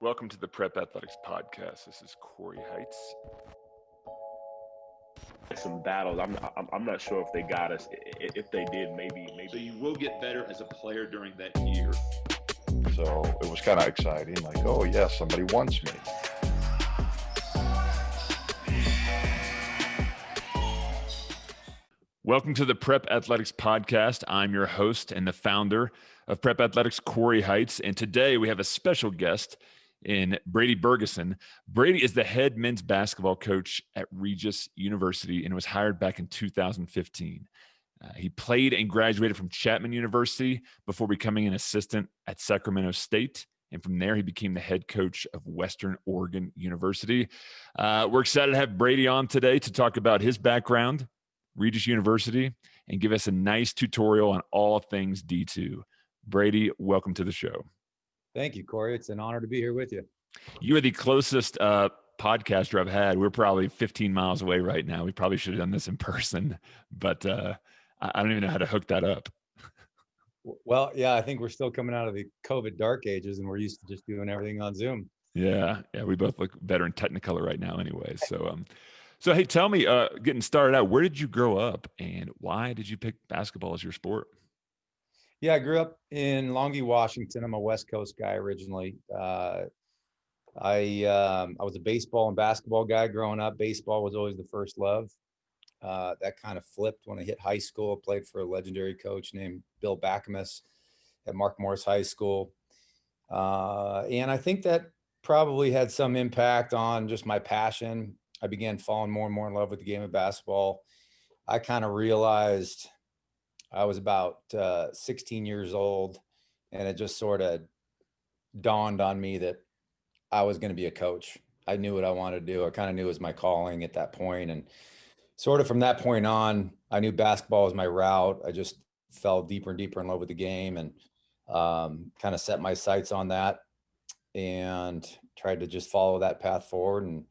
Welcome to the Prep Athletics Podcast. This is Corey Heights. Some battles. I'm, I'm I'm not sure if they got us. If they did, maybe maybe. So you will get better as a player during that year. So it was kind of exciting. Like, oh yeah, somebody wants me. Welcome to the Prep Athletics Podcast. I'm your host and the founder of Prep Athletics, Corey Heights. And today we have a special guest in Brady Bergeson. Brady is the head men's basketball coach at Regis University and was hired back in 2015. Uh, he played and graduated from Chapman University before becoming an assistant at Sacramento State. And from there, he became the head coach of Western Oregon University. Uh, we're excited to have Brady on today to talk about his background, Regis University, and give us a nice tutorial on all things D2. Brady, welcome to the show. Thank you, Corey. It's an honor to be here with you. You are the closest uh, podcaster I've had. We're probably 15 miles away right now. We probably should have done this in person, but uh, I don't even know how to hook that up. Well, yeah, I think we're still coming out of the COVID dark ages, and we're used to just doing everything on Zoom. Yeah, yeah, we both look better in Technicolor right now, anyway. So, um, so hey, tell me, uh, getting started out, where did you grow up, and why did you pick basketball as your sport? Yeah, I grew up in Longview, Washington. I'm a West Coast guy originally. Uh, I um, I was a baseball and basketball guy growing up. Baseball was always the first love. Uh, that kind of flipped when I hit high school. I played for a legendary coach named Bill Bakamus at Mark Morris High School. Uh, and I think that probably had some impact on just my passion. I began falling more and more in love with the game of basketball. I kind of realized I was about uh, 16 years old, and it just sort of dawned on me that I was going to be a coach. I knew what I wanted to do. I kind of knew it was my calling at that point, and sort of from that point on, I knew basketball was my route. I just fell deeper and deeper in love with the game, and um, kind of set my sights on that, and tried to just follow that path forward. And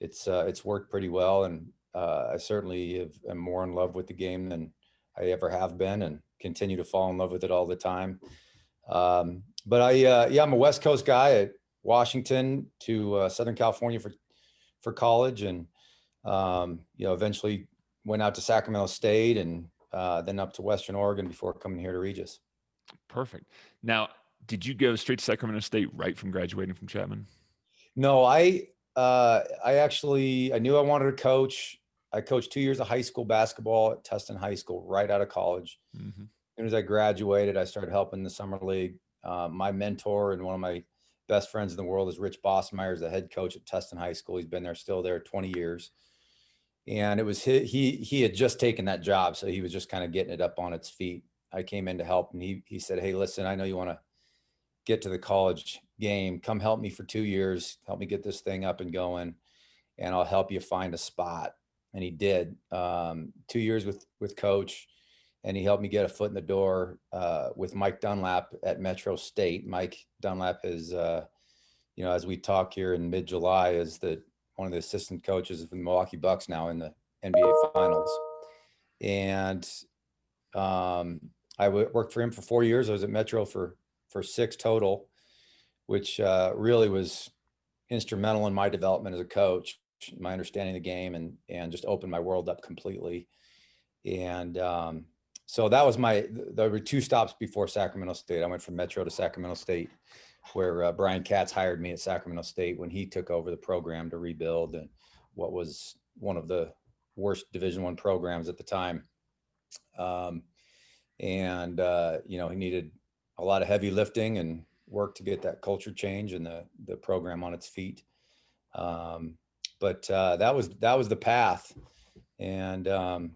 it's uh, it's worked pretty well, and uh, I certainly have, am more in love with the game than I ever have been and continue to fall in love with it all the time. Um, but I, uh, yeah, I'm a West Coast guy at Washington to uh, Southern California for, for college. And, um, you know, eventually went out to Sacramento State and uh, then up to Western Oregon before coming here to Regis. Perfect. Now, did you go straight to Sacramento State right from graduating from Chapman? No, I, uh, I actually, I knew I wanted to coach. I coached two years of high school basketball at Tustin High School right out of college. Mm-hmm. As soon as I graduated, I started helping the summer league. Uh, my mentor and one of my best friends in the world is Rich Bosmeyer, the head coach at Tustin High School. He's been there still there 20 years. And it was he, he, he had just taken that job. So he was just kind of getting it up on its feet. I came in to help and he, he said, Hey, listen, I know you want to get to the college game. Come help me for two years. Help me get this thing up and going and I'll help you find a spot and he did. Um, two years with with coach, and he helped me get a foot in the door uh, with Mike Dunlap at Metro State. Mike Dunlap is, uh, you know, as we talk here in mid July, is the one of the assistant coaches of the Milwaukee Bucks now in the NBA Finals, and um, I worked for him for four years. I was at Metro for for six total, which uh, really was instrumental in my development as a coach my understanding of the game and and just opened my world up completely. And um, so that was my there were two stops before Sacramento State. I went from Metro to Sacramento State, where uh, Brian Katz hired me at Sacramento State when he took over the program to rebuild and what was one of the worst Division One programs at the time. Um, and uh, you know he needed a lot of heavy lifting and work to get that culture change and the the program on its feet. Um, but uh, that was that was the path, and um,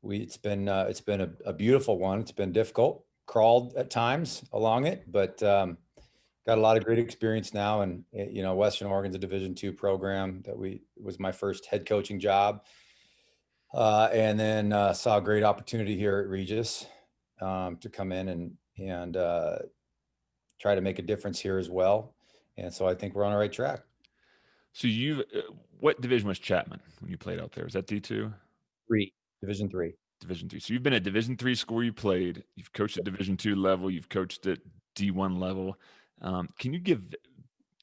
we it's been uh, it's been a, a, beautiful one. It's been difficult, crawled at times along it, but um, got a lot of great experience now. And eh, you know, Western Oregon's a Division two program that we was my first head coaching job, uh, and then uh, saw a great opportunity here at Regis um, to come in and and uh, try to make a difference here as well. And so I think we're on the right track. So you, uh, what division was Chapman when you played out there? Was that D two? Three, Division three. Division three. So you've been at Division three school. You played. You've coached at Division two level. You've coached at D one level. Um, can you give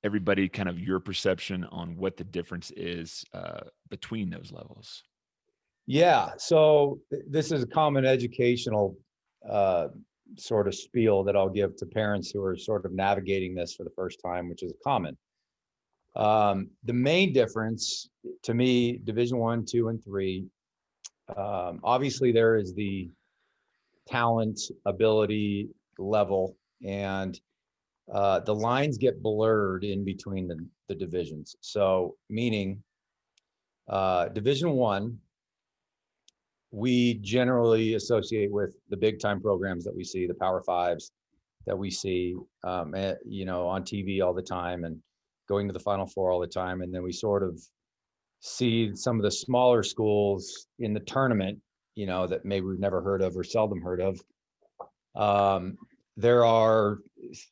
everybody kind of your perception on what the difference is uh, between those levels. Yeah, so th- this is a common educational uh, sort of spiel that I'll give to parents who are sort of navigating this for the first time, which is common. Um, the main difference to me, Division One, Two, and Three, um, obviously there is the talent, ability level, and uh, the lines get blurred in between the, the divisions. So meaning uh, Division One, we generally associate with the big time programs that we see, the Power Fives that we see, um, eh, you know, on TV all the time and going to the Final Four all the time. And then we sort of see some of the smaller schools in the tournament, you know, that maybe we've never heard of or seldom heard of. Um, there are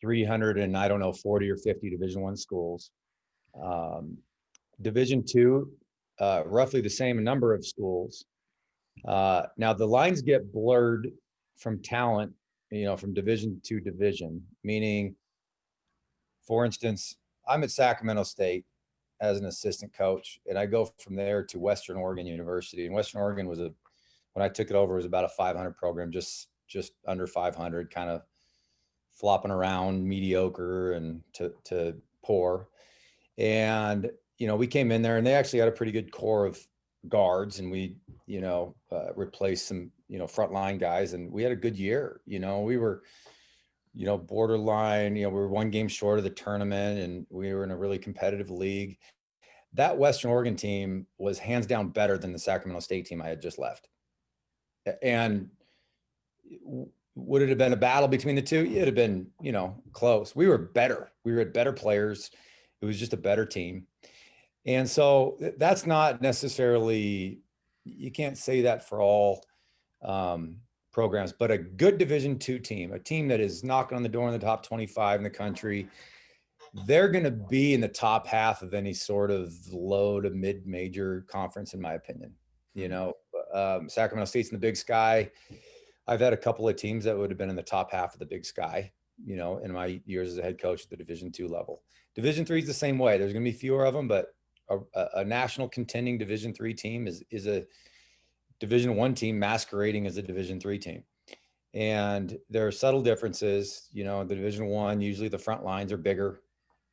300 and I don't know, 40 or 50 Division One schools. Um, Division Two, uh, roughly the same number of schools. Uh, now the lines get blurred from talent, you know, from division to division, meaning, for instance, I'm at Sacramento State as an assistant coach, and I go from there to Western Oregon University. And Western Oregon was a, when I took it over, it was about a 500 program, just just under 500, kind of flopping around mediocre and to to poor. And you know, we came in there, and they actually had a pretty good core of guards and we, you know, uh, replaced some, you know, frontline guys and we had a good year. You know, we were, you know, borderline, you know, we were one game short of the tournament and we were in a really competitive league. That Western Oregon team was hands down better than the Sacramento State team I had just left. And would it have been a battle between the two? It'd have been, you know, close. We were better. We were better players. It was just a better team. And so that's not necessarily, you can't say that for all um, programs, but a good Division two team, a team that is knocking on the door in the top 25 in the country, they're going to be in the top half of any sort of low to mid major conference, in my opinion. You know, um, Sacramento State's in the big sky. I've had a couple of teams that would have been in the top half of the big sky, you know, in my years as a head coach at the division two level. Division three is the same way. There's going to be fewer of them, but a, a national contending division three team is is a division one team masquerading as a division three team. And there are subtle differences you know the division one usually the front lines are bigger.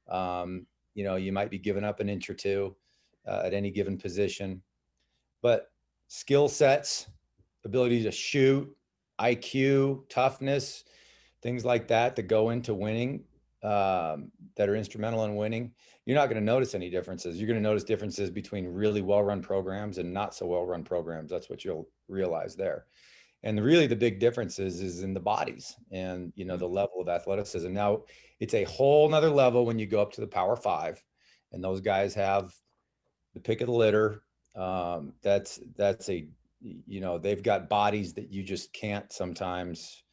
Um, you know you might be giving up an inch or two uh, at any given position. But skill sets ability to shoot iq toughness things like that that go into winning um, that are instrumental in winning, you're not going to notice any differences. You're going to notice differences between really well-run programs and not so well-run programs. That's what you'll realize there. And really the big difference is, is in the bodies and, you know, the level of athleticism. Now it's a whole nother level when you go up to the power five and those guys have the pick of the litter. Um, that's, that's a, you know, they've got bodies that you just can't sometimes,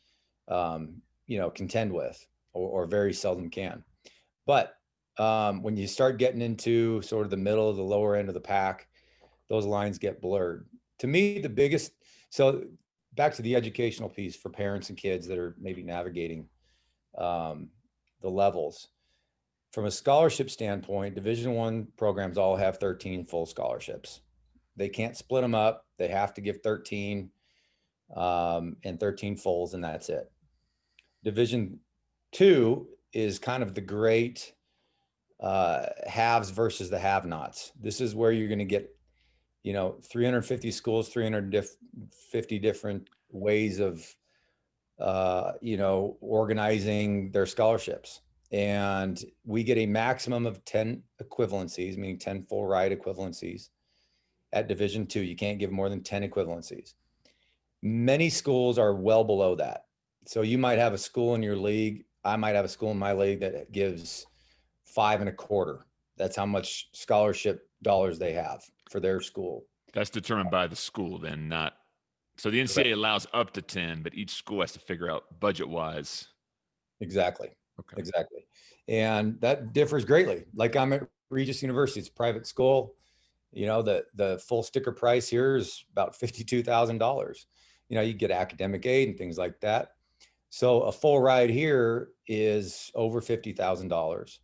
um, you know, contend with or, or very seldom can. But um, when you start getting into sort of the middle of the lower end of the pack, those lines get blurred. To me, the biggest, so back to the educational piece for parents and kids that are maybe navigating um, the levels. From a scholarship standpoint, Division One programs all have 13 full scholarships. They can't split them up. They have to give 13 um, and 13 fulls, and that's it. Division Two is kind of the great uh, haves versus the have-nots. This is where you're going to get, you know, 350 schools, 350 different ways of, uh, you know, organizing their scholarships. And we get a maximum of 10 equivalencies, meaning 10 full ride equivalencies at division two. You can't give more than 10 equivalencies. Many schools are well below that. So you might have a school in your league I might have a school in my league that gives five and a quarter. That's how much scholarship dollars they have for their school. That's determined by the school, then, not. So the NCAA allows up to 10, but each school has to figure out budget wise. Exactly. Okay. Exactly. And that differs greatly. Like I'm at Regis University, it's a private school. You know, the the full sticker price here is about $52,000. You know, you get academic aid and things like that. So a full ride here is over $50,000.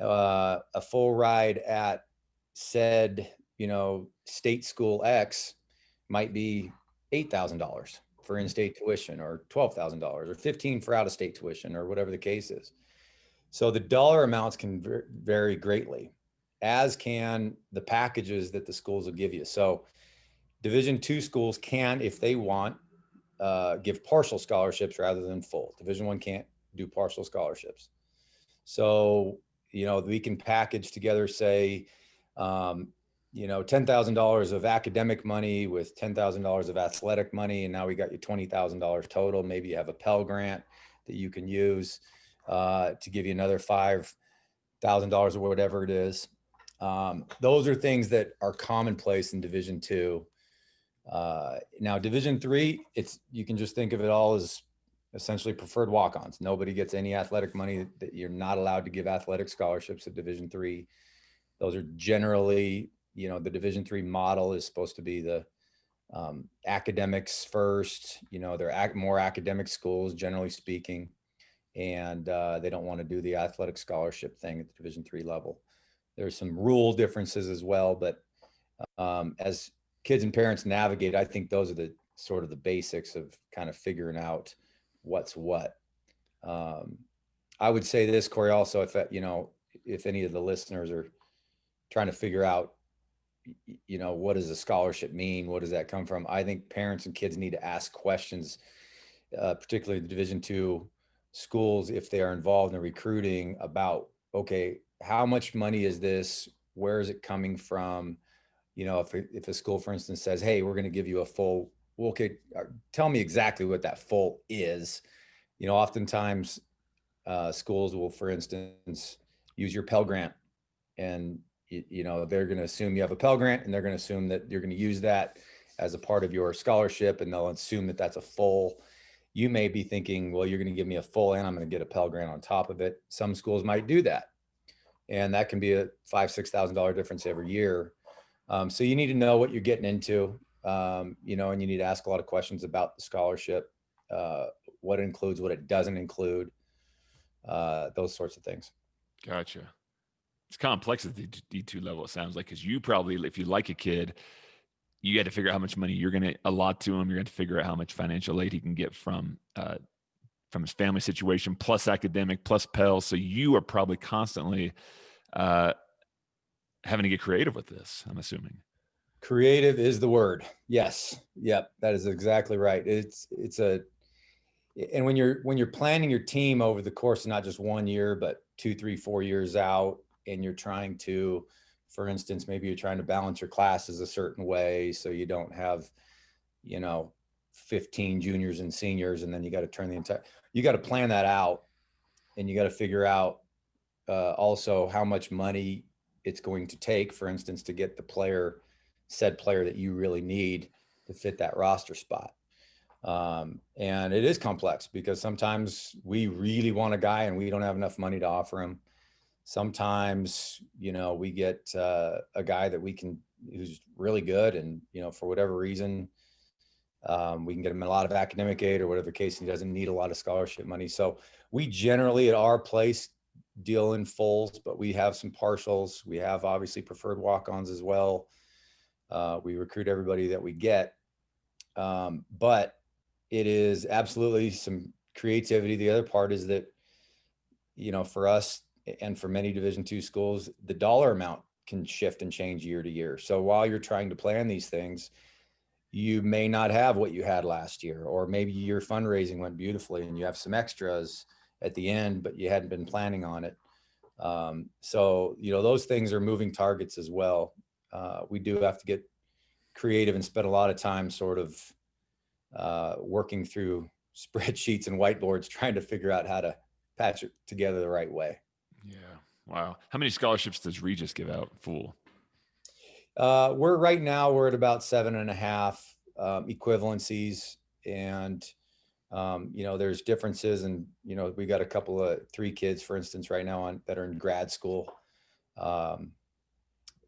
uh, a full ride at said, you know, state school X might be $8,000 for in-state tuition or $12,000 or 15 for out-of-state tuition or whatever the case is. So the dollar amounts can vary greatly, as can the packages that the schools will give you. So Division two schools can, if they want, uh, give partial scholarships rather than full. Division one can't do partial scholarships. So, you know, we can package together, say, um, you know, $10,000 of academic money with $10,000 of athletic money. And now we got you $20,000 total. Maybe you have a Pell Grant that you can use uh, to give you another $5,000 or whatever it is. Um, those are things that are commonplace in Division two. Uh, now Division three, it's, you can just think of it all as essentially preferred walk-ons. Nobody gets any athletic money that you're not allowed to give athletic scholarships at Division three. Those are generally, you know, the Division three model is supposed to be the um, academics first. You know, they're ac- more academic schools, generally speaking, and uh, they don't want to do the athletic scholarship thing at the Division three level. There's some rule differences as well, but um, as kids and parents navigate, I think those are the sort of the basics of kind of figuring out what's what. Um, I would say this, Corey, also, if, you know, if any of the listeners are trying to figure out, you know, what does a scholarship mean? What does that come from? I think parents and kids need to ask questions, uh, particularly the Division two schools, if they are involved in recruiting about, okay, how much money is this? Where is it coming from? You know, if, a- if a school, for instance, says, hey, we're going to give you a full, well, okay, uh, tell me exactly what that full is. You know, oftentimes uh, schools will, for instance, use your Pell Grant and, you, you know, they're going to assume you have a Pell Grant and they're going to assume that you're going to use that as a part of your scholarship and they'll assume that that's a full. You may be thinking, well, you're going to give me a full and I'm going to get a Pell Grant on top of it. Some schools might do that and that can be a five six thousand dollar difference every year um, so you need to know what you're getting into um, you know and you need to ask a lot of questions about the scholarship uh, what it includes what it doesn't include uh, those sorts of things Gotcha. It's complex at the D two level. It sounds like because you probably, if you like a kid, you got to figure out how much money you're going to allot to him. You're going to figure out how much financial aid he can get from uh, from his family situation, plus academic, plus Pell. So you are probably constantly uh, having to get creative with this. I'm assuming. creative is the word yes yep that is exactly right it's it's a and when you're when you're planning your team over the course of not just one year but two three four years out and you're trying to for instance maybe you're trying to balance your classes a certain way so you don't have you know 15 juniors and seniors and then you got to turn the entire you got to plan that out and you got to figure out uh, also how much money it's going to take for instance to get the player said player that you really need to fit that roster spot. Um, and it is complex because sometimes we really want a guy and we don't have enough money to offer him. Sometimes you know we get uh, a guy that we can who's really good and you know for whatever reason um, we can get him a lot of academic aid or whatever case and he doesn't need a lot of scholarship money. So we generally at our place deal in fulls but we have some partials. We have obviously preferred walk-ons as well. Uh, we recruit everybody that we get. Um, but it is absolutely some creativity. The other part is that you know for us and for many division two schools the dollar amount can shift and change year to year. So while you're trying to plan these things you may not have what you had last year or maybe your fundraising went beautifully and you have some extras at the end but you hadn't been planning on it um, so you know those things are moving targets as well uh, we do have to get creative and spend a lot of time sort of uh, working through spreadsheets and whiteboards trying to figure out how to patch it together the right way Yeah. Wow. How many scholarships does Regis give out full? Uh, we're right now we're at about seven and a half um, equivalencies, and um, you know there's differences, and you know we got a couple of three kids, for instance, right now on that are in grad school, um,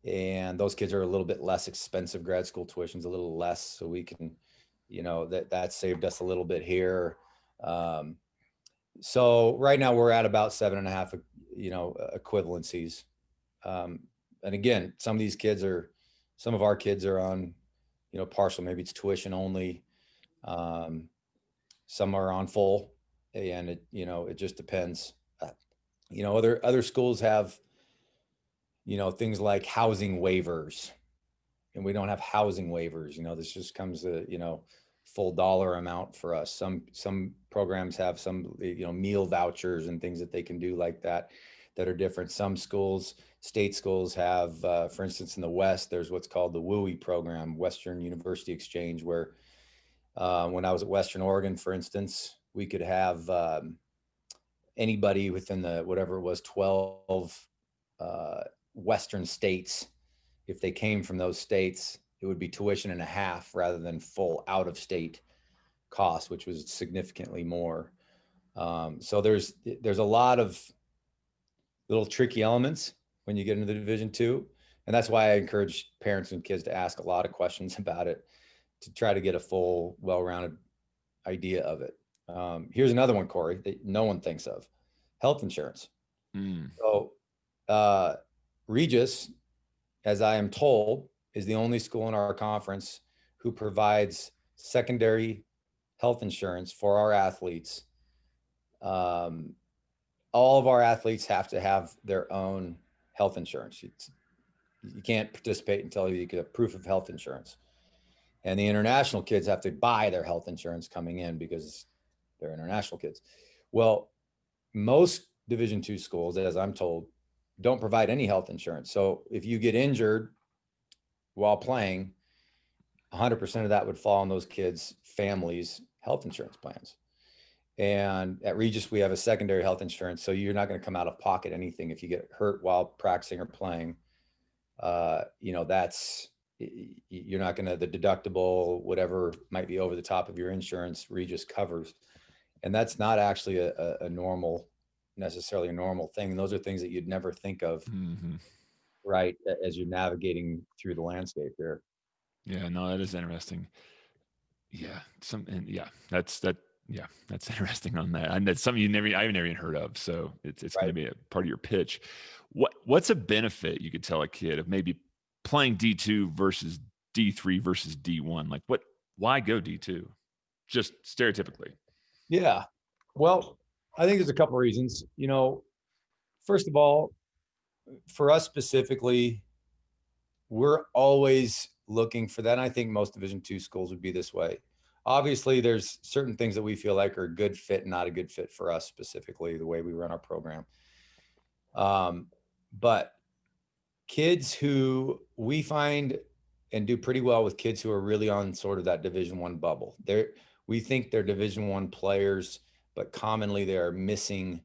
and those kids are a little bit less expensive. Grad school tuition's a little less, so we can, you know, that that saved us a little bit here. Um, so right now we're at about seven and a half you know, equivalencies. Um, and again, some of these kids are, some of our kids are on, you know, partial, maybe it's tuition only. Um, some are on full and it, you know, it just depends. Uh, You know, other, other schools have, you know, things like housing waivers. And we don't have housing waivers, you know, this just comes to, you know, full dollar amount for us. Some, some programs have some, you know, meal vouchers and things that they can do like that, that are different. Some schools, state schools have, uh, for instance, in the West, there's what's called the WUE program, Western University Exchange, where uh, when I was at Western Oregon, for instance, we could have um, anybody within the whatever it was 12 uh, Western states. If they came from those states, it would be tuition and a half rather than full out of state cost, which was significantly more. Um, so there's there's a lot of little tricky elements when you get into the Division two, and that's why I encourage parents and kids to ask a lot of questions about it to try to get a full, well-rounded idea of it. Um, here's another one, Corey, that no one thinks of: health insurance. Mm, So, uh, Regis, as I am told, is the only school in our conference who provides secondary health insurance for our athletes. Um, all of our athletes have to have their own health insurance. It's, you can't participate until you get a proof of health insurance. And the international kids have to buy their health insurance coming in because they're international kids. Well, most Division two schools, as I'm told, don't provide any health insurance. So if you get injured while playing, 100% of that would fall on those kids' families' health insurance plans. And at Regis, we have a secondary health insurance. So you're not going to come out of pocket anything if you get hurt while practicing or playing. Uh, you know, that's, you're not going to, the deductible, whatever might be over the top of your insurance, Regis covers. And that's not actually a, a, a normal, necessarily a normal thing. And those are things that you'd never think of, mhm. right, as you're navigating through the landscape here. Yeah, no, that is interesting. Yeah, some and yeah, that's that. Yeah, that's interesting on that, and that's something you never, I've never even heard of. So it's it's going to be a part of your pitch. What what's a benefit you could tell a kid of maybe playing D two versus D three versus D one? Like what? Why go D two? Just stereotypically. Yeah. Well, I think there's a couple reasons. You know, first of all, for us specifically, we're always looking for that. And I think most Division two schools would be this way. Obviously, there's certain things that we feel like are a good fit, not a good fit for us specifically, the way we run our program. Um, but kids who we find and do pretty well with kids who are really on sort of that Division one bubble. They're we think they're Division one players, but commonly they are missing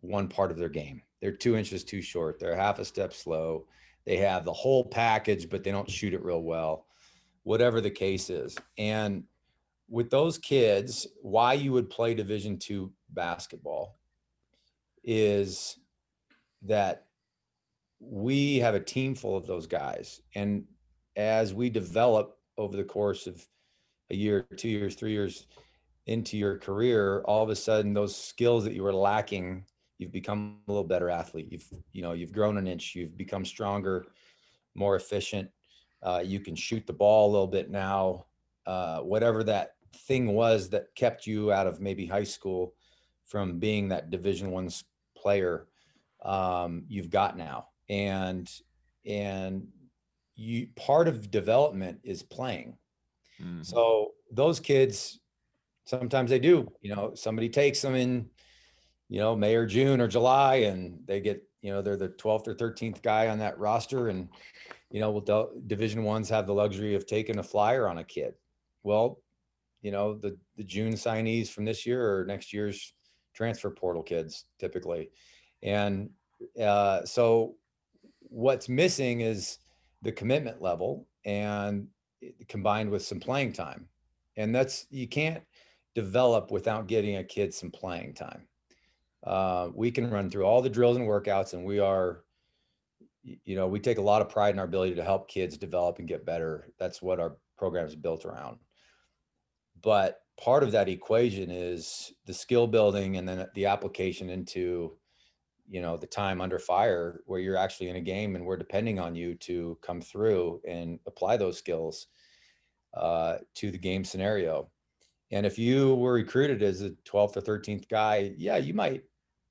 one part of their game. They're two inches too short. They're half a step slow. They have the whole package, but they don't shoot it real well. Whatever the case is, and with those kids, why you would play Division two basketball is that we have a team full of those guys, and as we develop over the course of a year, two years, three years into your career, all of a sudden those skills that you were lacking, you've become a little better athlete. You've, you know, you've grown an inch, you've become stronger, more efficient. Uh, you can shoot the ball a little bit now. Uh, whatever that thing was that kept you out of maybe high school from being that division one player, um, you've got now. And, and you, part of development is playing. Mhm. So those kids, sometimes they do, you know, somebody takes them in, you know, May or June or July and they get, you know, they're the 12th or 13th guy on that roster. And, you know, well, division ones have the luxury of taking a flyer on a kid. Well, you know, the, the June signees from this year or next year's transfer portal kids typically. And uh, so what's missing is the commitment level and combined with some playing time. And that's, you can't develop without getting a kid some playing time. Uh, we can run through all the drills and workouts and we are, you know, we take a lot of pride in our ability to help kids develop and get better. That's what our program is built around. But part of that equation is the skill building and then the application into you know, the time under fire where you're actually in a game and we're depending on you to come through and apply those skills uh, to the game scenario. And if you were recruited as a 12th or 13th guy, yeah, you might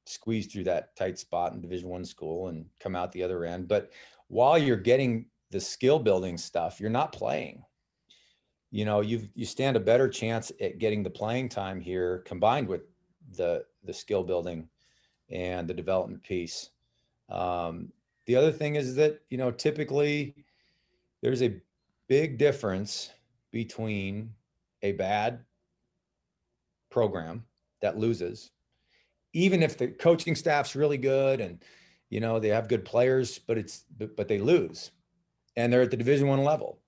squeeze through that tight spot in division one school and come out the other end. But while you're getting the skill building stuff, you're not playing. You know, you you stand a better chance at getting the playing time here combined with the the skill building and the development piece. Um, the other thing is that, you know, typically there's a big difference between a bad program that loses, even if the coaching staff's really good and, you know, they have good players, but it's, but, but they lose and they're at the division one level.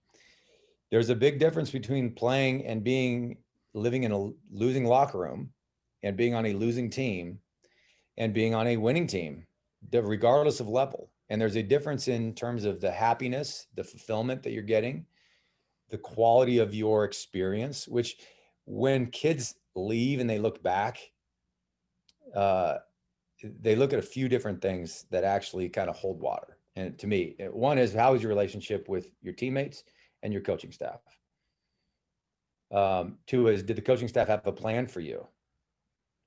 There's a big difference between playing and being living in a losing locker room and being on a losing team and being on a winning team, regardless of level. And there's a difference in terms of the happiness, the fulfillment that you're getting, the quality of your experience, which when kids leave and they look back, uh, they look at a few different things that actually kind of hold water. And to me, one is how is your relationship with your teammates and your coaching staff? Um, two is did the coaching staff have a plan for you?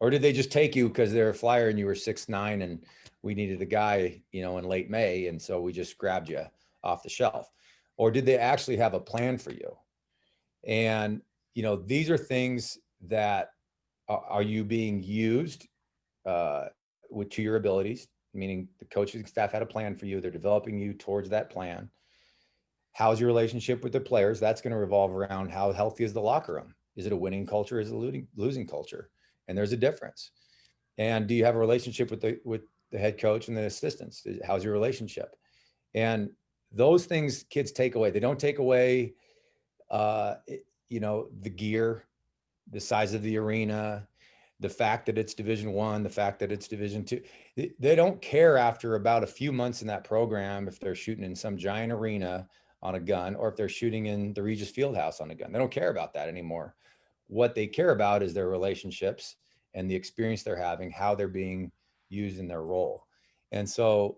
Or did they just take you because they're a flyer and you were six nine and we needed a guy, you know, in late May, and so we just grabbed you off the shelf? Or did they actually have a plan for you? And you know, these are things that are, are you being used uh, with to your abilities, meaning the coaching staff had a plan for you, they're developing you towards that plan. How's your relationship with the players? That's going to revolve around how healthy is the locker room? Is it a winning culture? Is it a losing, losing culture? And there's a difference. And do you have a relationship with the with the head coach and the assistants? How's your relationship? And those things kids take away. They don't take away, uh, you know, the gear, the size of the arena, the fact that it's Division One, the fact that it's Division Two. They don't care after about a few months in that program if they're shooting in some giant arena on a gun or if they're shooting in the Regis Fieldhouse on a gun. They don't care about that anymore. What they care about is their relationships and the experience they're having, how they're being used in their role. And so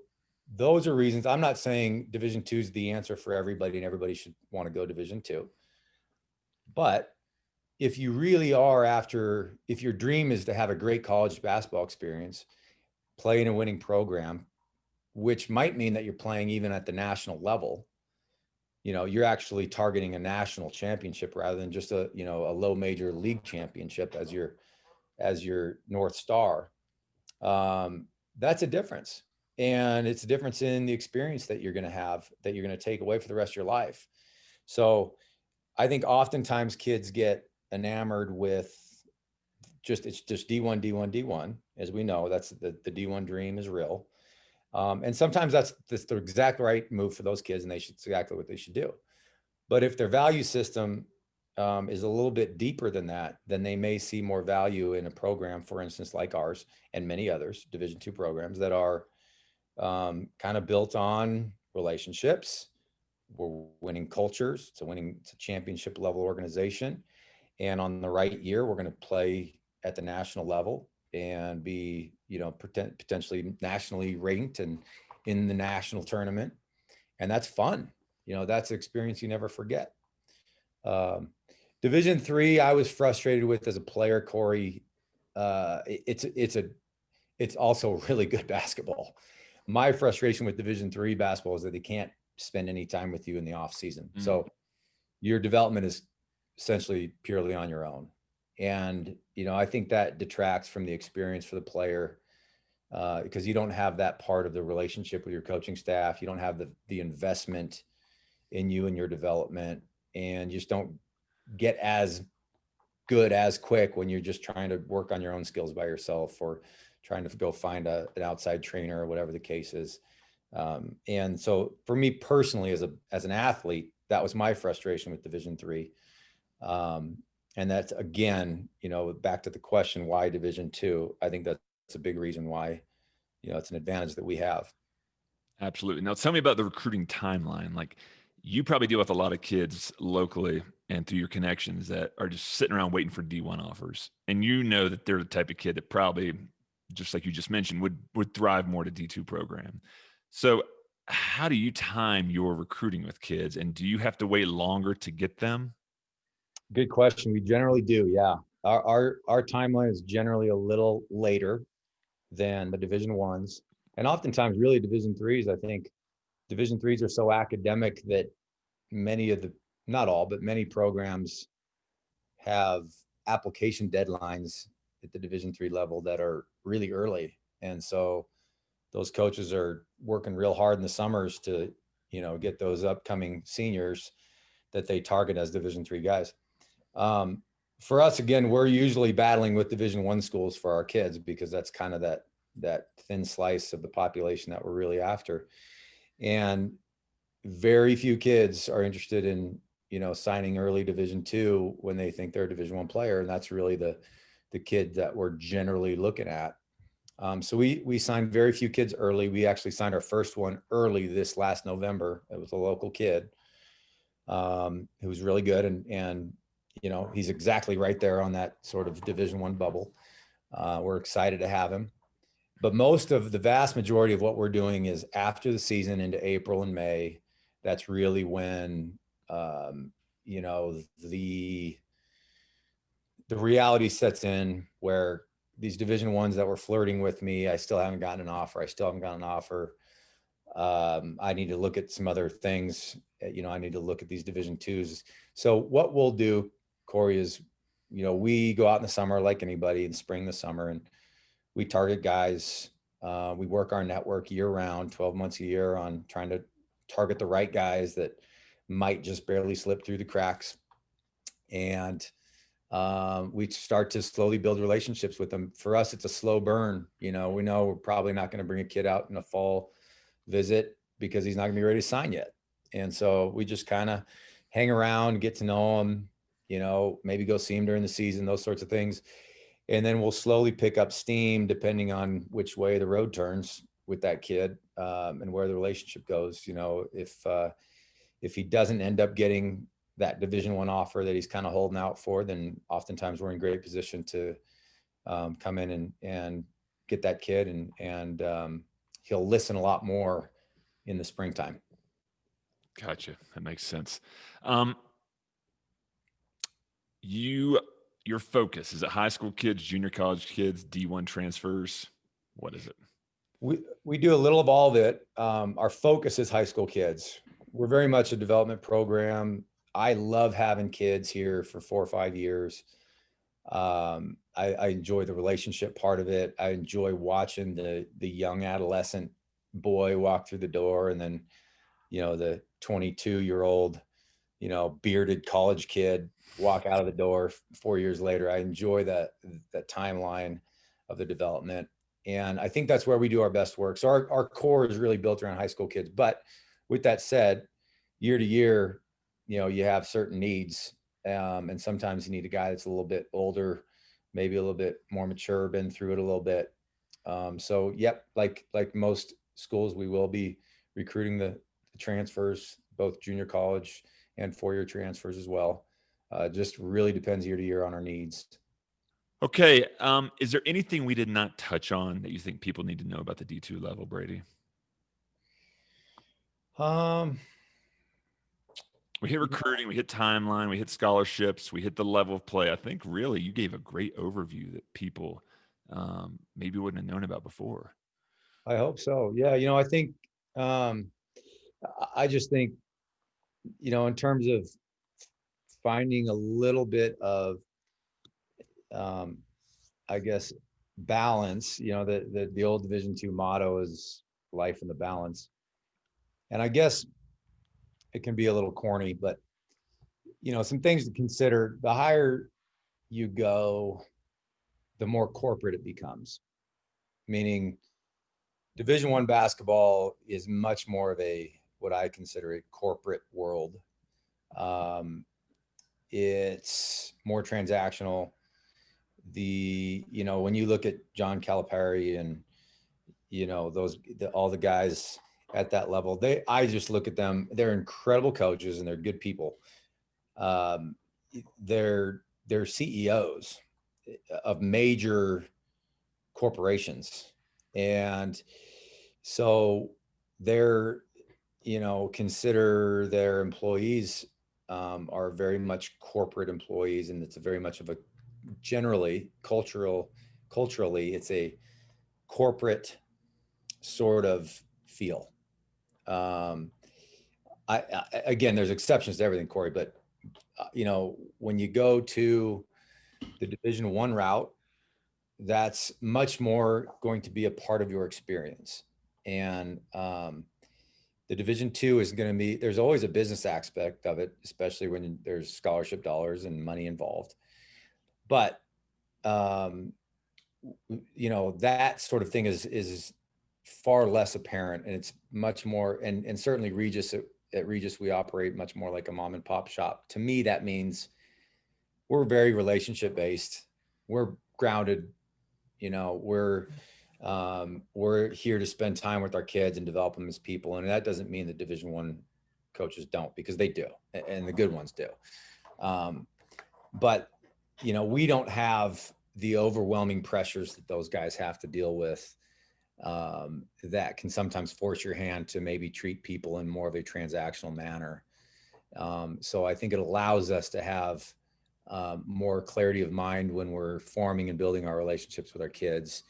those are reasons I'm not saying division two is the answer for everybody and everybody should want to go division two. But if you really are after, if your dream is to have a great college basketball experience, play in a winning program, which might mean that you're playing even at the national level, you know, you're actually targeting a national championship rather than just a, you know, a low major league championship as your, as your North Star. Um, that's a difference. And it's a difference in the experience that you're going to have that you're going to take away for the rest of your life. So I think oftentimes kids get enamored with just, it's just D1, D1, D1, as we know, that's the, the D1 dream is real. Um, and sometimes that's, that's the exact right move for those kids and they should exactly what they should do. But if their value system um, is a little bit deeper than that, then they may see more value in a program, for instance, like ours and many others, division two programs that are um, kind of built on relationships. We're winning cultures. It's a winning, it's a championship level organization. And on the right year, we're going to play at the national level and be, you know, potentially nationally ranked and in the national tournament. And that's fun. You know, that's an experience you never forget. Um, division three, I was frustrated with as a player, Corey. Uh, it, it's, it's a, it's also really good basketball. My frustration with division three basketball is that they can't spend any time with you in the off season. Mm. So your development is essentially purely on your own. And, you know, I think that detracts from the experience for the player uh, because you don't have that part of the relationship with your coaching staff. You don't have the, the investment in you and your development and just don't get as good as quick when you're just trying to work on your own skills by yourself or trying to go find a, an outside trainer or whatever the case is. Um, and so for me personally, as a, as an athlete, that was my frustration with division three. Um, and that's again, you know, back to the question, why division two, I think that's a big reason why, you know, it's an advantage that we have. Absolutely. Now tell me about the recruiting timeline. Like you probably deal with a lot of kids locally and through your connections that are just sitting around waiting for D1 offers. And you know that they're the type of kid that probably just like you just mentioned, would would thrive more to D two program. So, how do you time your recruiting with kids, and do you have to wait longer to get them? Good question. We generally do. Yeah, our our our timeline is generally a little later than the Division ones, and oftentimes really Division threes. I think Division threes are so academic that many of the not all, but many programs have application deadlines at the Division three level that are really early, and so those coaches are working real hard in the summers to you know get those upcoming seniors that they target as Division three guys. Um, for us, again, we're usually battling with Division one schools for our kids because that's kind of that that thin slice of the population that we're really after, and very few kids are interested in you know signing early Division two when they think they're a Division one player, and that's really the the kid that we're generally looking at. Um, so we we signed very few kids early. We actually signed our first one early this last November. It was a local kid um, who was really good, and and you know he's exactly right there on that sort of Division one bubble. Uh, we're excited to have him, but most of the vast majority of what we're doing is after the season into April and May. That's really when um, you know the the reality sets in where these division ones that were flirting with me i still haven't gotten an offer i still haven't gotten an offer um, i need to look at some other things you know i need to look at these division twos so what we'll do corey is you know we go out in the summer like anybody in spring the summer and we target guys uh, we work our network year round 12 months a year on trying to target the right guys that might just barely slip through the cracks and um, we start to slowly build relationships with them. For us, it's a slow burn. You know, we know we're probably not going to bring a kid out in a fall visit because he's not going to be ready to sign yet. And so we just kind of hang around, get to know him, you know, maybe go see him during the season, those sorts of things. And then we'll slowly pick up steam depending on which way the road turns with that kid um, and where the relationship goes. You know, if uh, if he doesn't end up getting that division one offer that he's kind of holding out for, then oftentimes we're in great position to um, come in and, and get that kid and, and um, he'll listen a lot more in the springtime. Gotcha. That makes sense. Um, you, your focus is it high school kids, junior college kids, D1 transfers? What is it? We, we do a little of all of it. Um, our focus is high school kids. We're very much a development program. I love having kids here for four or five years. Um, I, I enjoy the relationship part of it. I enjoy watching the the young adolescent boy walk through the door, and then, you know, the 22 year old, you know, bearded college kid walk out of the door four years later. I enjoy that that timeline of the development, and I think that's where we do our best work. So our our core is really built around high school kids. But with that said, year to year, you know, you have certain needs. Um, and sometimes you need a guy that's a little bit older, maybe a little bit more mature, been through it a little bit. Um, so yep, like, like most schools, we will be recruiting the, the transfers, both junior college and four-year transfers as well. Uh, just really depends year to year on our needs. Okay. Um, is there anything we did not touch on that you think people need to know about the D2 level, Brady? Um, we hit recruiting, we hit timeline, we hit scholarships, we hit the level of play. I think really you gave a great overview that people um, maybe wouldn't have known about before. I hope so. Yeah, you know, I think um, I just think, you know, in terms of finding a little bit of, um, I guess, balance. You know, the the the old Division two motto is life in the balance, and I guess it can be a little corny, but you know, some things to consider. The higher you go, the more corporate it becomes. Meaning, Division One basketball is much more of a what I consider a corporate world. Um, it's more transactional. The you know when you look at John Calipari and you know those the, all the guys at that level. They, I just look at them. They're incredible coaches and they're good people. Um, they're they're CEOs of major corporations. And so they're, you know, consider their employees um, are very much corporate employees and it's a very much of a generally cultural, culturally, it's a corporate sort of feel. Um, I, I, again, there's exceptions to everything, Corey, but uh, you know, when you go to the division one route, that's much more going to be a part of your experience. And um, the division two is going to be, there's always a business aspect of it, especially when there's scholarship dollars and money involved. But, um, you know, that sort of thing is, is far less apparent and it's much more, and, and certainly Regis at, at Regis, we operate much more like a mom and pop shop. To me, that means we're very relationship based. We're grounded you know, we're um, we're here to spend time with our kids and develop them as people, and that doesn't mean that Division One coaches don't, because they do, and the good ones do. Um, but you know, we don't have the overwhelming pressures that those guys have to deal with um, that can sometimes force your hand to maybe treat people in more of a transactional manner. Um, so I think it allows us to have um, more clarity of mind when we're forming and building our relationships with our kids.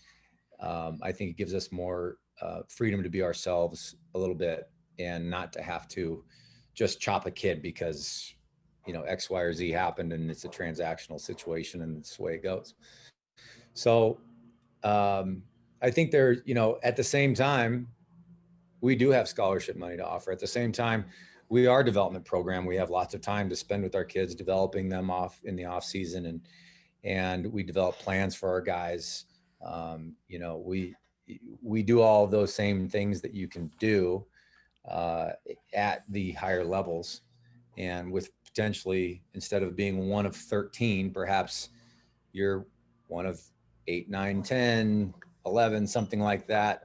Um, I think it gives us more uh, freedom to be ourselves a little bit and not to have to just chop a kid because you know X, Y, or Z happened and it's a transactional situation and it's the way it goes. So um, I think there, you know, at the same time, we do have scholarship money to offer. At the same time, we are development program. We have lots of time to spend with our kids, developing them off in the off season, and and we develop plans for our guys. Um, you know, we we do all those same things that you can do uh, at the higher levels, and with potentially instead of being one of 13, perhaps you're one of eight, nine, 10, 11, something like that,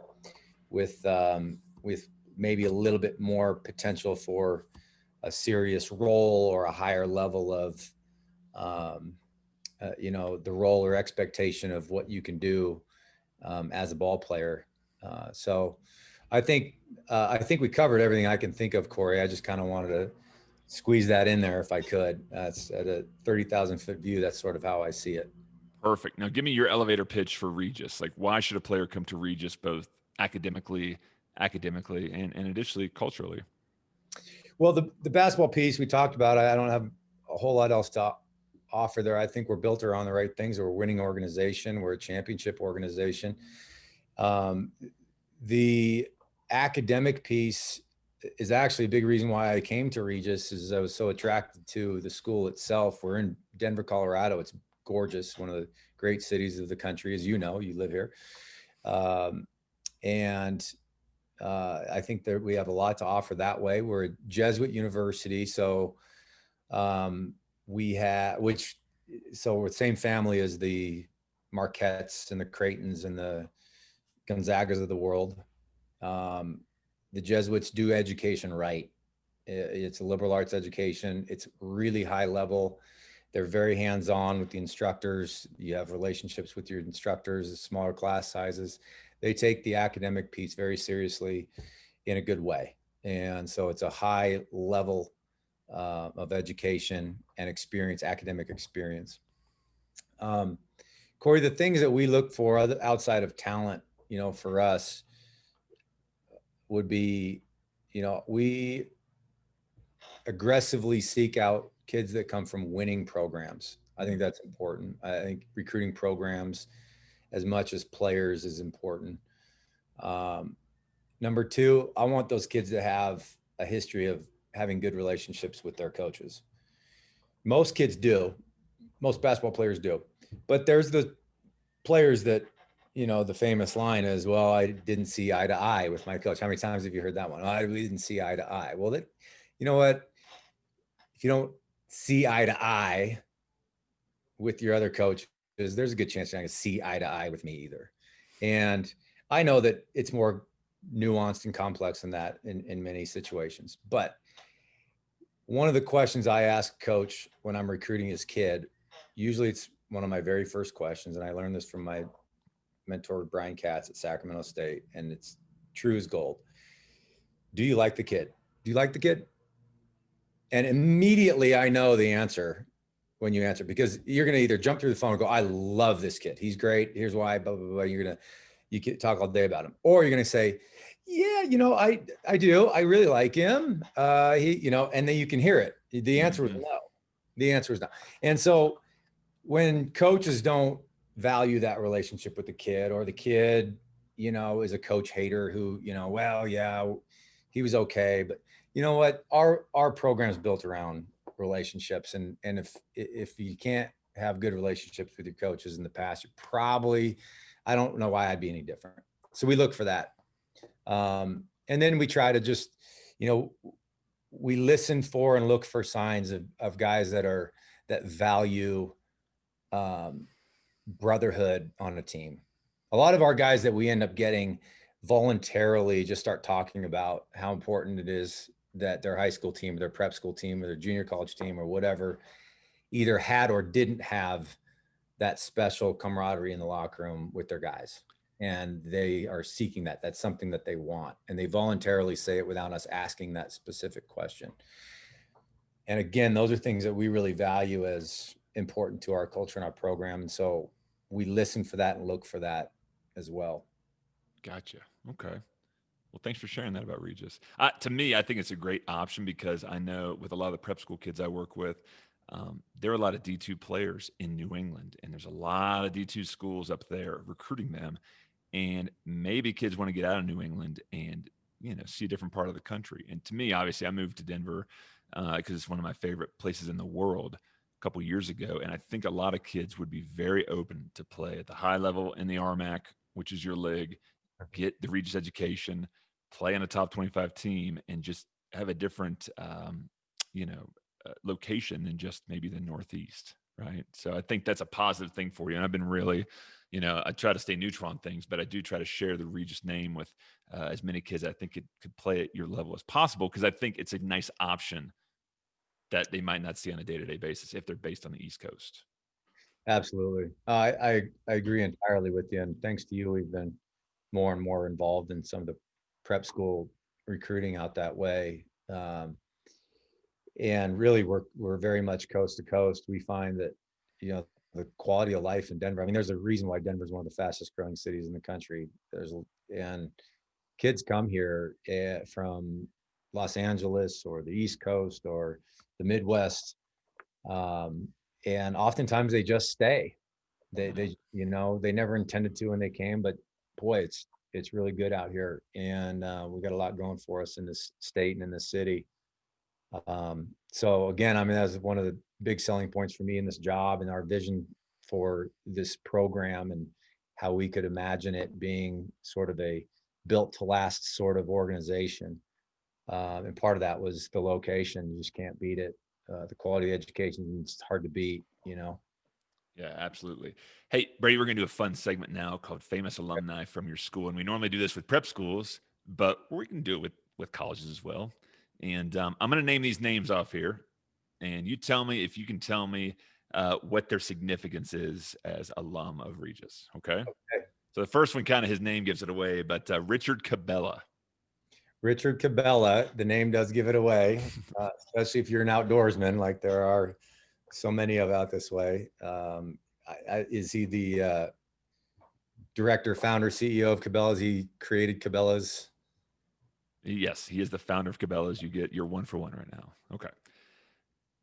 with um, with maybe a little bit more potential for a serious role or a higher level of, um, uh, you know, the role or expectation of what you can do um, as a ball player. Uh, so I think, uh, I think we covered everything I can think of, Corey. I just kind of wanted to squeeze that in there if I could. That's at a 30,000 foot view. That's sort of how I see it. Perfect. Now give me your elevator pitch for Regis. Like why should a player come to Regis both academically academically and, and additionally culturally? Well, the, the basketball piece we talked about, I don't have a whole lot else to offer there. I think we're built around the right things. We're a winning organization. We're a championship organization. Um, the academic piece is actually a big reason why I came to Regis is I was so attracted to the school itself. We're in Denver, Colorado. It's gorgeous. One of the great cities of the country, as you know, you live here. Um, and uh, I think that we have a lot to offer that way. We're a Jesuit university, so um, we have which so we're the same family as the Marquettes and the Creightons and the Gonzagas of the world. Um, the Jesuits do education right. It's a liberal arts education. It's really high level. They're very hands-on with the instructors. You have relationships with your instructors, smaller class sizes they take the academic piece very seriously in a good way. And so it's a high level uh, of education and experience, academic experience. Um, Corey, the things that we look for outside of talent, you know, for us would be, you know, we aggressively seek out kids that come from winning programs. I think that's important. I think recruiting programs as much as players is important. Um, number two, I want those kids to have a history of having good relationships with their coaches. Most kids do, most basketball players do, but there's the players that, you know, the famous line is, well, I didn't see eye to eye with my coach. How many times have you heard that one? Oh, I didn't see eye to eye. Well, that, you know what? If you don't see eye to eye with your other coach, is there's a good chance you're not gonna see eye to eye with me either. And I know that it's more nuanced and complex than that in, in many situations. But one of the questions I ask coach when I'm recruiting his kid, usually it's one of my very first questions. And I learned this from my mentor, Brian Katz at Sacramento State, and it's true as gold. Do you like the kid? Do you like the kid? And immediately I know the answer when you answer because you're going to either jump through the phone and go, I love this kid. He's great. Here's why, blah, blah, blah. You're going to, you can talk all day about him. Or you're going to say, yeah, you know, I, I do. I really like him. Uh, he, you know, and then you can hear it. The answer was Mhm. no. The answer is no. And so when coaches don't value that relationship with the kid or the kid, you know, is a coach hater who, you know, well, yeah, he was okay, but you know what? Our our program is built around relationships, and and if if you can't have good relationships with your coaches in the past, you probably, I don't know why I'd be any different. So we look for that, um, and then we try to just, you know, we listen for and look for signs of of guys that are that value um, brotherhood on a team. A lot of our guys that we end up getting voluntarily just start talking about how important it is that their high school team, or their prep school team, or their junior college team, or whatever, either had or didn't have that special camaraderie in the locker room with their guys. And they are seeking that. That's something that they want. And they voluntarily say it without us asking that specific question. And again, those are things that we really value as important to our culture and our program. And so we listen for that and look for that as well. Gotcha. Okay. Well, thanks for sharing that about Regis. Uh, to me, I think it's a great option because I know with a lot of the prep school kids I work with, um, there are a lot of D2 players in New England, and there's a lot of D2 schools up there recruiting them. And maybe kids want to get out of New England and you know see a different part of the country. And to me, obviously, I moved to Denver because it's one of my favorite places in the world a couple years ago, and I think a lot of kids would be very open to play at the high level in the RMAC, which is your league, get the Regis education, play on a top 25 team, and just have a different, um, you know, uh, location than just maybe the Northeast, right? So I think that's a positive thing for you. And I've been really, you know, I try to stay neutral on things, but I do try to share the Regis name with uh, as many kids I think could, could play at your level as possible because I think it's a nice option that they might not see on a day-to-day basis if they're based on the East Coast. Absolutely. I, I, I agree entirely with you. And thanks to you, we've been more and more involved in some of the prep school recruiting out that way. Um, and really we're, we're very much coast to coast. We find that, you know, the quality of life in Denver, I mean, there's a reason why Denver is one of the fastest growing cities in the country. There's, and kids come here eh, from Los Angeles or the East Coast or the Midwest. Um, and oftentimes they just stay. They, they, you know, they never intended to when they came, but boy, it's, it's really good out here. And uh, we got a lot going for us in this state and in this city. Um, so again, I mean, that's one of the big selling points for me in this job and our vision for this program and how we could imagine it being sort of a built to last sort of organization. Uh, and part of that was the location. You just can't beat it. Uh, the quality of education, it's hard to beat, you know. Yeah, absolutely. Hey, Brady, we're going to do a fun segment now called Famous Alumni from Your School. And we normally do this with prep schools, but we can do it with, with colleges as well. And um, I'm going to name these names off here. And you tell me if you can tell me uh, what their significance is as alum of Regis. Okay. Okay. So the first one, kind of his name gives it away, but uh, Richard Cabela. Richard Cabela, the name does give it away, uh, especially if you're an outdoorsman, like there are so many of out this way. Um, I, I, is he the uh, director, founder, CEO of Cabela's? He created Cabela's. Yes, he is the founder of Cabela's. You get your one for one right now. Okay.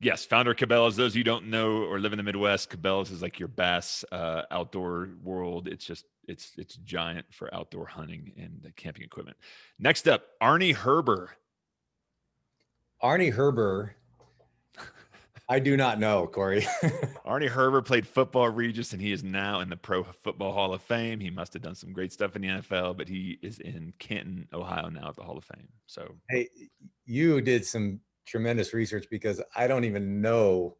Yes, founder Cabela's. Those you don't know or live in the Midwest, Cabela's is like your Bass uh, outdoor world. It's just it's it's giant for outdoor hunting and camping equipment. Next up, Arnie Herber. Arnie Herber. I do not know, Corey. Arnie Herbert played football at Regis, and he is now in the Pro Football Hall of Fame. He must have done some great stuff in the NFL, but he is in Canton, Ohio now at the Hall of Fame. So hey, you did some tremendous research because I don't even know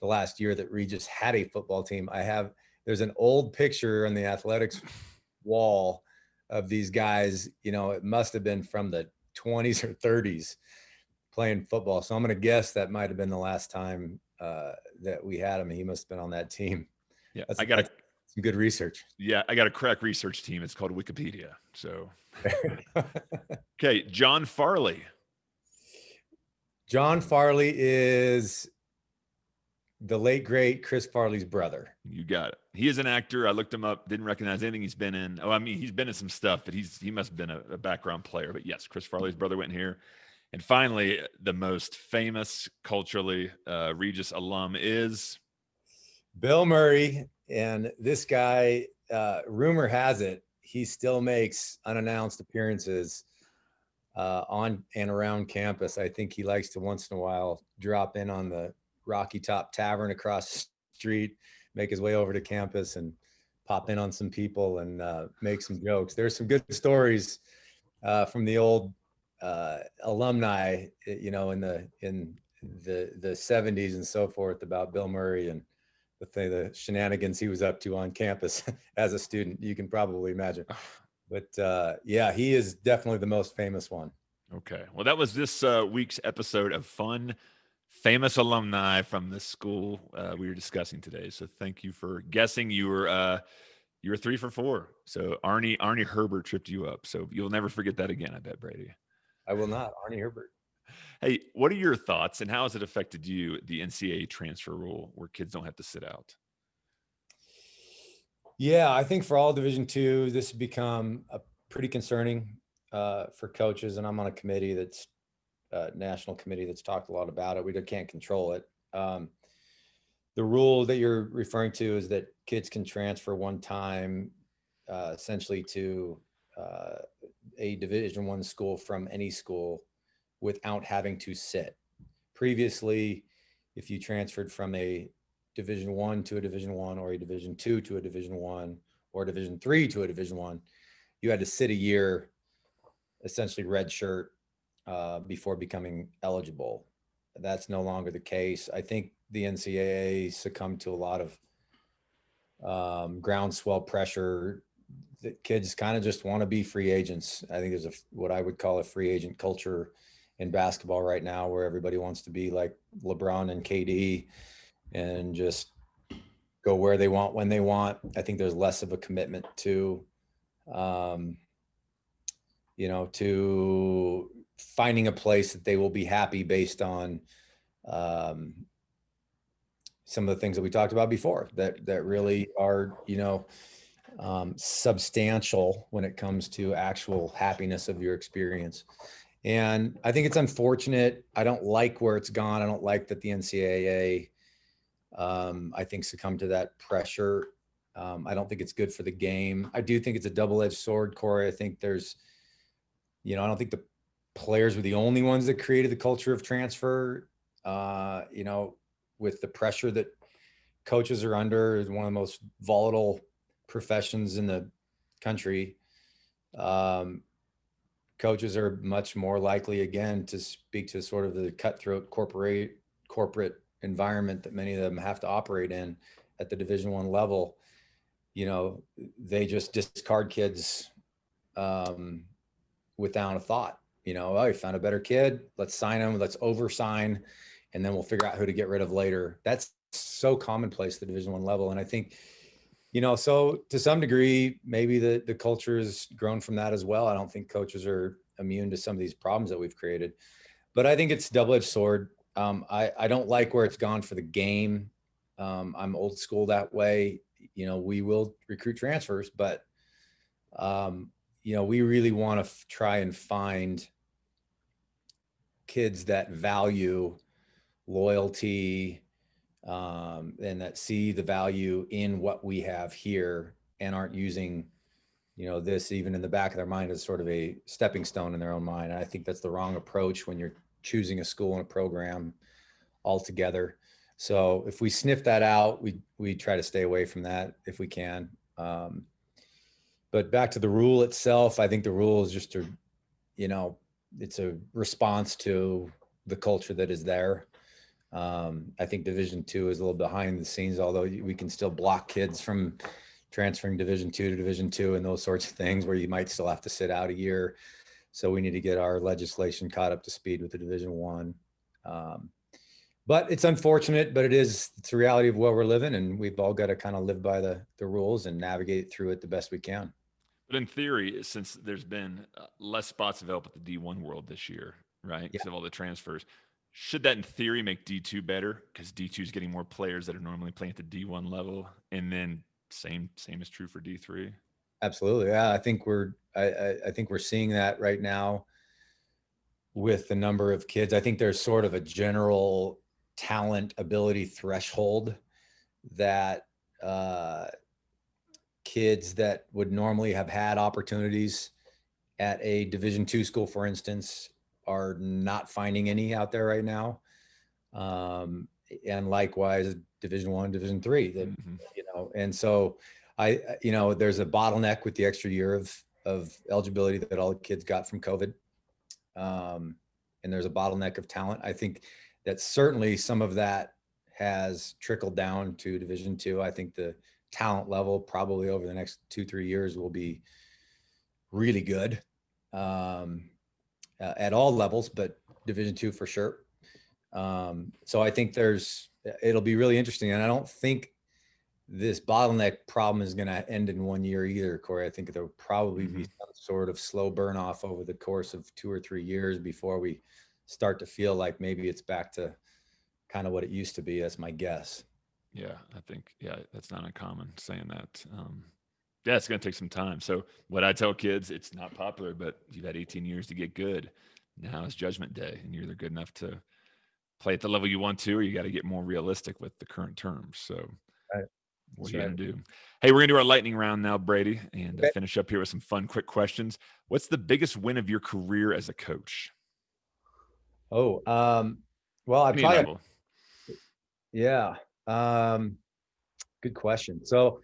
the last year that Regis had a football team. I have there's an old picture on the athletics wall of these guys. You know, it must have been from the 20s or 30s playing football. So I'm going to guess that might have been the last time uh, that we had him. He must have been on that team. yeah, That's- I got a Some good research. Yeah, I got a crack research team. It's called Wikipedia. So, okay, John Farley. John Farley is the late great Chris Farley's brother. You got it. He is an actor. I looked him up. Didn't recognize anything he's been in. Oh, I mean, he's been in some stuff, but he's he must have been a, a background player. But yes, Chris Farley's brother went here. And finally, the most famous culturally uh, Regis alum is Bill Murray. And this guy, uh, rumor has it, he still makes unannounced appearances uh, on and around campus. I think he likes to once in a while drop in on the Rocky Top Tavern across the street, make his way over to campus and pop in on some people and uh, make some jokes. There's some good stories uh, from the old uh, alumni, you know, in the in the the 70s and so forth about Bill Murray and the thing, the shenanigans he was up to on campus as a student. You can probably imagine. But uh, yeah, he is definitely the most famous one. Okay. Well, that was this uh, week's episode of Fun Famous Alumni from the school uh, we were discussing today. So thank you for guessing. You were uh, you were three for four. So Arnie Arnie Herbert tripped you up. So you'll never forget that again. I bet Brady. I will not. Arnie Herbert. Hey, what are your thoughts and how has it affected you, the NCAA transfer rule where kids don't have to sit out? Yeah, I think for all Division two, this has become a pretty concerning uh, for coaches, and I'm on a committee that's a national committee that's talked a lot about it. We can't control it. Um, the rule that you're referring to is that kids can transfer one time, uh, essentially to uh, a Division one school from any school without having to sit. Previously, if you transferred from a division one to a division one or a division two to a division one or division three to a division one you had to sit a year essentially red shirt uh, before becoming eligible that's no longer the case i think the ncaa succumbed to a lot of um, groundswell pressure that kids kind of just want to be free agents i think there's a what i would call a free agent culture in basketball right now where everybody wants to be like lebron and kd and just go where they want when they want. I think there's less of a commitment to, um, you know, to finding a place that they will be happy based on um, some of the things that we talked about before that that really are, you know, um, substantial when it comes to actual happiness of your experience. And I think it's unfortunate. I don't like where it's gone. I don't like that the NCAA um, I think succumb to that pressure. Um, I don't think it's good for the game. I do think it's a double-edged sword, Corey. I think there's, you know, I don't think the players were the only ones that created the culture of transfer. Uh, you know, with the pressure that coaches are under, is one of the most volatile professions in the country. Um, coaches are much more likely, again, to speak to sort of the cutthroat corporate corporate environment that many of them have to operate in at the division one level. You know they just discard kids um, without a thought. You know oh you found a better kid. Let's sign them let's oversign and then we'll figure out who to get rid of later. That's so commonplace the division one level and i think you know so to some degree maybe the the culture has grown from that as well i don't think coaches are immune to some of these problems that we've created but i think it's double-edged sword um, I, I don't like where it's gone for the game. Um, I'm old school that way. You know, we will recruit transfers, but, um, you know, we really want to try and find kids that value loyalty um, and that see the value in what we have here and aren't using, you know, this even in the back of their mind as sort of a stepping stone in their own mind. And I think that's the wrong approach when you're choosing a school and a program altogether. So if we sniff that out, we we try to stay away from that if we can. Um, but back to the rule itself, I think the rule is just a, you know, it's a response to the culture that is there. Um, I think Division Two is a little behind the scenes, although we can still block kids from transferring Division Two to Division Two and those sorts of things, where you might still have to sit out a year. So we need to get our legislation caught up to speed with the Division One. Um, but it's unfortunate, but it is it's the reality of where we're living, and we've all got to kind of live by the the rules and navigate through it the best we can. But in theory, since there's been uh, less spots available at the D1 world this year, right? Because yeah. of all the transfers, should that in theory make D2 better? Because D2 is getting more players that are normally playing at the D1 level, and then same same is true for D3. Absolutely, yeah. I think we're I, I, think we're seeing that right now with the number of kids. I think there's sort of a general talent ability threshold that uh, kids that would normally have had opportunities at a division two school for instance are not finding any out there right now. Um, and likewise division one division three that mm-hmm. you know and so i you know there's a bottleneck with the extra year of of eligibility that all the kids got from covid. Um, and there's a bottleneck of talent. I think that certainly some of that has trickled down to division two. I think the talent level probably over the next two three years will be really good. Um, uh, at all levels, but Division two for sure. Um, so I think there's it'll be really interesting, and I don't think this bottleneck problem is going to end in one year either, Corey. I think there'll probably mm-hmm. be some sort of slow burn off over the course of two or three years before we start to feel like maybe it's back to kind of what it used to be. That's my guess. Yeah, I think yeah, that's not uncommon saying that. Um, yeah, it's going to take some time. So what I tell kids, it's not popular, but you've had 18 years to get good. Now is judgment day, and you're either good enough to play at the level you want to, or you got to get more realistic with the current terms. So right. what are you going to do? Hey, we're going to do our lightning round now, Brady, and okay. finish up here with some fun, quick questions. What's the biggest win of your career as a coach? Oh, um, well, I probably, yeah. Um, good question. So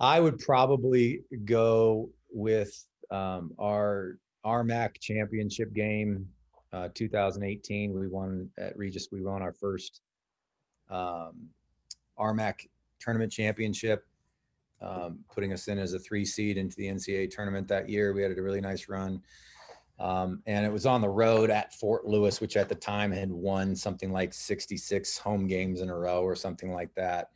I would probably go with um, our RMAC championship game, uh, 2018. We won at Regis. We won our first um, RMAC tournament championship, um, putting us in as a three seed into the NCAA tournament that year. We had a really nice run. Um, and it was on the road at Fort Lewis, which at the time had won something like 66 home games in a row or something like that.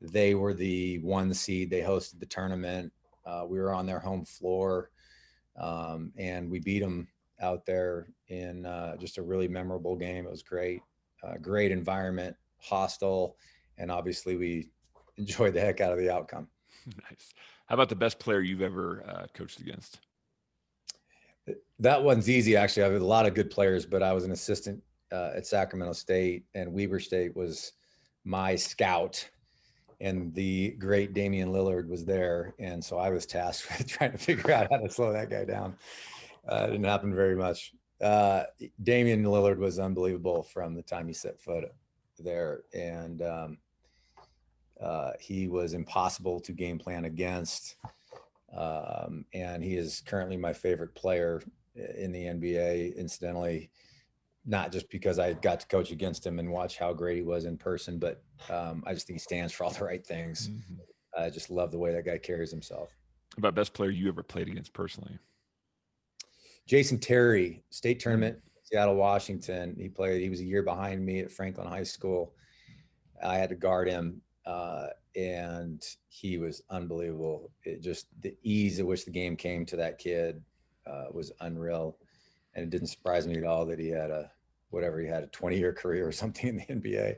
They were the one seed. They hosted the tournament. Uh, we were on their home floor, um, and we beat them out there in uh, just a really memorable game. It was great, uh, great environment, hostile, and obviously we enjoyed the heck out of the outcome. Nice. How about the best player you've ever uh, coached against? That one's easy, actually. I have a lot of good players, but I was an assistant uh, at Sacramento State, and Weber State was my scout and the great Damian Lillard was there, and so I was tasked with trying to figure out how to slow that guy down. Uh, it didn't happen very much. Uh, Damian Lillard was unbelievable from the time he set foot there, and um, uh, he was impossible to game plan against. Um, and he is currently my favorite player in the NBA. Incidentally, not just because I got to coach against him and watch how great he was in person, but um, I just think he stands for all the right things. Mm-hmm. I just love the way that guy carries himself. About best player you ever played against personally? Jason Terry, state tournament, Seattle, Washington. He played. He was a year behind me at Franklin High School. I had to guard him, uh, and he was unbelievable. It just the ease at which the game came to that kid uh, was unreal and it didn't surprise me at all that he had a whatever he had a 20 year career or something in the NBA.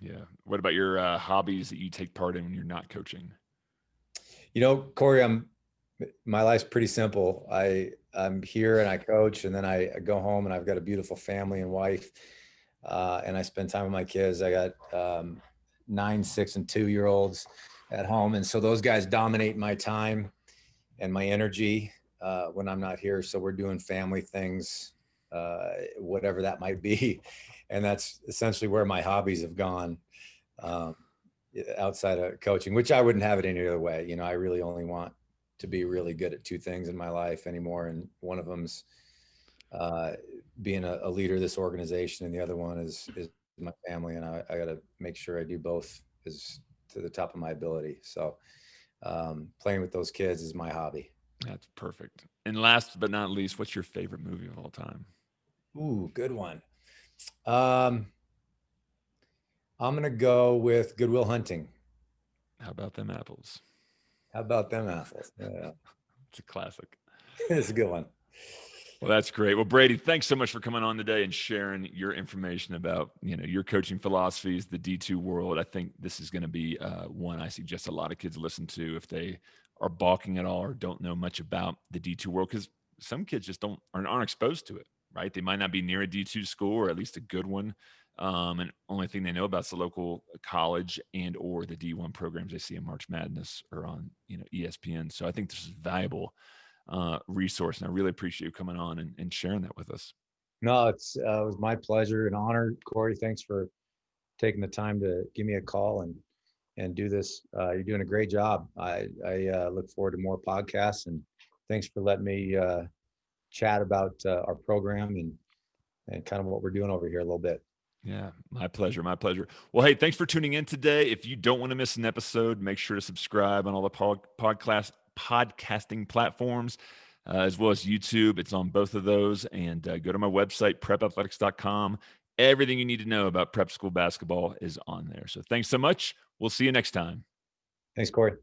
Yeah. What about your uh, hobbies that you take part in when you're not coaching? You know, Corey, I'm my life's pretty simple. I I'm here and I coach, and then I, go home and I've got a beautiful family and wife, uh, and I spend time with my kids. I got um, nine, six, and two year olds at home, and so those guys dominate my time and my energy uh, when I'm not here. So we're doing family things, uh, whatever that might be. And that's essentially where my hobbies have gone um, outside of coaching, which I wouldn't have it any other way. You know, I really only want to be really good at two things in my life anymore. And one of them's uh, being a, a, leader of this organization. And the other one is, is my family. And I, I got to make sure I do both as to the top of my ability. So um, playing with those kids is my hobby. That's perfect. And last but not least, what's your favorite movie of all time? Ooh, good one. Um, I'm gonna go with Good Will Hunting. How about them apples? How about them apples? Yeah, It's a classic. it's a good one. Well, that's great. Well, Brady, thanks so much for coming on today and sharing your information about you know your coaching philosophies, the D two world. I think this is going to be uh, one I suggest a lot of kids listen to if they are balking at all or don't know much about the D two world because some kids just don't aren't, aren't exposed to it. Right? They might not be near a D two school or at least a good one, um, and only thing they know about is the local college and or the D one programs they see in March Madness or on you know ESPN. So I think this is a valuable uh, resource. And I really appreciate you coming on and, and sharing that with us. No, it's uh, it was my pleasure and honor, Corey. Thanks for taking the time to give me a call and and do this. Uh, you're doing a great job. I I uh, look forward to more podcasts and thanks for letting me uh, chat about uh, our program and and kind of what we're doing over here a little bit. Yeah, my pleasure. My pleasure. Well, hey, thanks for tuning in today. If you don't want to miss an episode, make sure to subscribe on all the pod, podcast podcasting platforms, uh, as well as YouTube. It's on both of those. And uh, go to my website, prepathletics.com. Everything you need to know about prep school basketball is on there. So thanks so much. We'll see you next time. Thanks, Corey.